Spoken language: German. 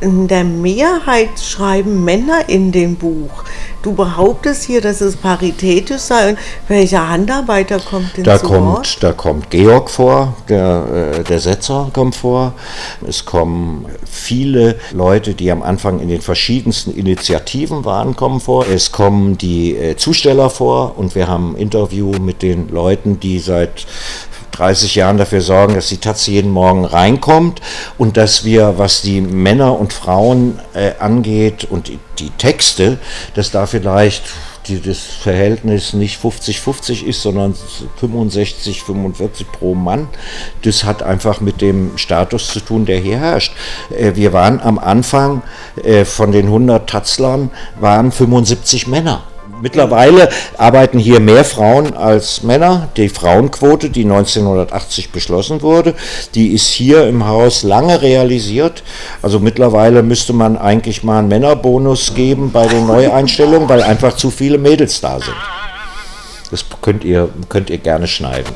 In der Mehrheit schreiben Männer in dem Buch. Du behauptest hier, dass es paritätisch sei. Welcher Handarbeiter kommt denn Da zu kommt, Wort? da kommt Georg vor, der, äh, der Setzer kommt vor. Es kommen viele Leute, die am Anfang in den verschiedensten Initiativen waren, kommen vor. Es kommen die äh, Zusteller vor und wir haben ein Interview mit den Leuten, die seit 30 Jahren dafür sorgen, dass die Taz jeden Morgen reinkommt und dass wir, was die Männer und Frauen äh, angeht und die, die Texte, dass da vielleicht die, das Verhältnis nicht 50-50 ist, sondern 65, 45 pro Mann. Das hat einfach mit dem Status zu tun, der hier herrscht. Äh, Wir waren am Anfang äh, von den 100 Tatzlern waren 75 Männer. Mittlerweile arbeiten hier mehr Frauen als Männer. Die Frauenquote, die 1980 beschlossen wurde, die ist hier im Haus lange realisiert. Also mittlerweile müsste man eigentlich mal einen Männerbonus geben bei den Neueinstellungen, weil einfach zu viele Mädels da sind. Das könnt ihr, könnt ihr gerne schneiden.